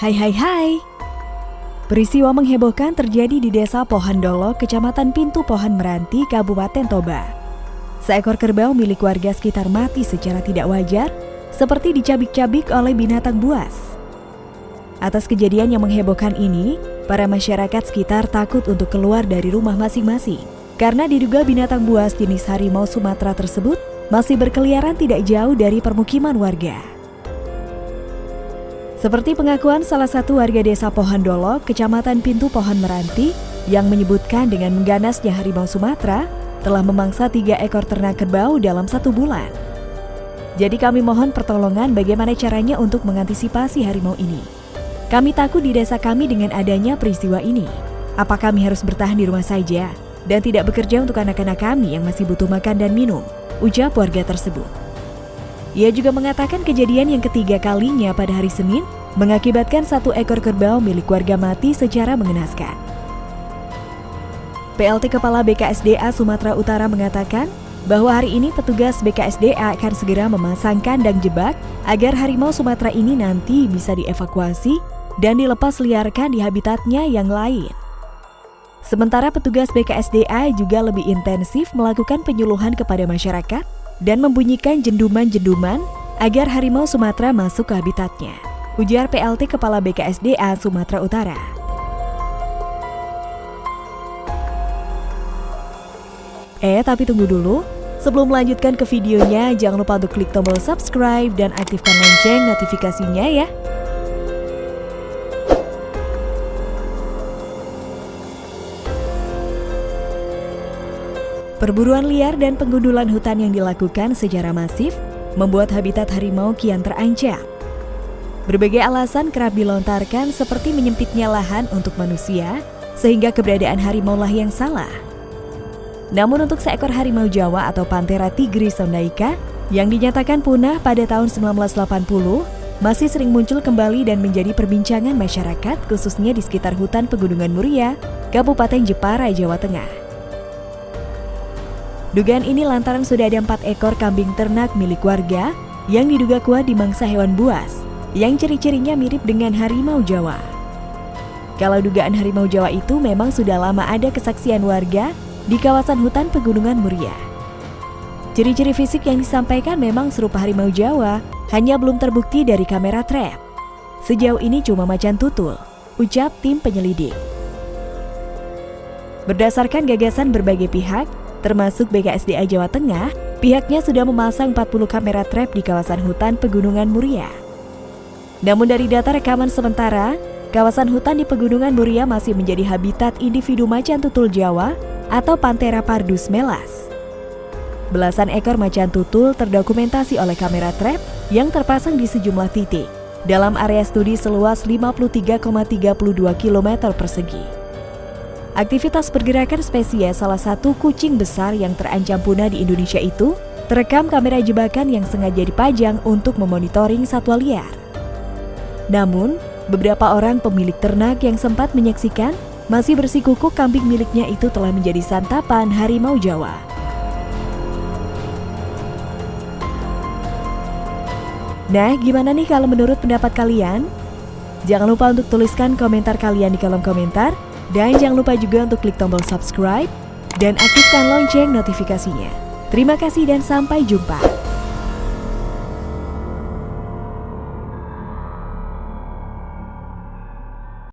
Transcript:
Hai hai hai. Peristiwa menghebohkan terjadi di Desa Pohandolo, Kecamatan Pintu Pohon Meranti, Kabupaten Toba. Seekor kerbau milik warga sekitar mati secara tidak wajar, seperti dicabik-cabik oleh binatang buas. Atas kejadian yang menghebohkan ini, para masyarakat sekitar takut untuk keluar dari rumah masing-masing karena diduga binatang buas jenis harimau Sumatera tersebut masih berkeliaran tidak jauh dari permukiman warga. Seperti pengakuan salah satu warga desa Pohandolo, kecamatan Pintu Pohon Meranti, yang menyebutkan dengan mengganasnya harimau Sumatera, telah memangsa tiga ekor ternak kerbau dalam satu bulan. Jadi kami mohon pertolongan bagaimana caranya untuk mengantisipasi harimau ini. Kami takut di desa kami dengan adanya peristiwa ini. Apa kami harus bertahan di rumah saja dan tidak bekerja untuk anak-anak kami yang masih butuh makan dan minum? Ujar warga tersebut. Ia juga mengatakan kejadian yang ketiga kalinya pada hari Senin mengakibatkan satu ekor kerbau milik warga mati secara mengenaskan. PLT Kepala BKSDA Sumatera Utara mengatakan bahwa hari ini petugas BKSDA akan segera memasang kandang jebak agar harimau Sumatera ini nanti bisa dievakuasi dan dilepas liarkan di habitatnya yang lain. Sementara petugas BKSDA juga lebih intensif melakukan penyuluhan kepada masyarakat dan membunyikan jenduman-jenduman agar harimau Sumatera masuk ke habitatnya. Ujar PLT Kepala BKSDA Sumatera Utara. Eh, tapi tunggu dulu. Sebelum melanjutkan ke videonya, jangan lupa untuk klik tombol subscribe dan aktifkan lonceng notifikasinya ya. Perburuan liar dan penggundulan hutan yang dilakukan secara masif membuat habitat harimau kian terancam. Berbagai alasan kerap dilontarkan seperti menyempitnya lahan untuk manusia, sehingga keberadaan harimau lah yang salah. Namun untuk seekor harimau Jawa atau Panthera tigris sondaika yang dinyatakan punah pada tahun 1980, masih sering muncul kembali dan menjadi perbincangan masyarakat khususnya di sekitar hutan Pegunungan Muria, Kabupaten Jepara, Jawa Tengah. Dugaan ini lantaran sudah ada empat ekor kambing ternak milik warga yang diduga kuat di mangsa hewan buas, yang ciri-cirinya mirip dengan harimau Jawa. Kalau dugaan harimau Jawa itu memang sudah lama ada kesaksian warga di kawasan hutan Pegunungan Muria. Ciri-ciri fisik yang disampaikan memang serupa harimau Jawa, hanya belum terbukti dari kamera trap. Sejauh ini cuma macan tutul, ucap tim penyelidik. Berdasarkan gagasan berbagai pihak, termasuk BKSDA Jawa Tengah, pihaknya sudah memasang 40 kamera trap di kawasan hutan Pegunungan Muria. Namun dari data rekaman sementara, kawasan hutan di Pegunungan Muria masih menjadi habitat individu macan tutul Jawa atau Panthera pardus melas. Belasan ekor macan tutul terdokumentasi oleh kamera trap yang terpasang di sejumlah titik dalam area studi seluas 53,32 km persegi. Aktivitas pergerakan spesies salah satu kucing besar yang terancam punah di Indonesia itu terekam kamera jebakan yang sengaja dipajang untuk memonitoring satwa liar. Namun, beberapa orang pemilik ternak yang sempat menyaksikan masih bersikukuh kambing miliknya itu telah menjadi santapan harimau Jawa. Nah, gimana nih kalau menurut pendapat kalian? Jangan lupa untuk tuliskan komentar kalian di kolom komentar dan jangan lupa juga untuk klik tombol subscribe dan aktifkan lonceng notifikasinya. Terima kasih dan sampai jumpa.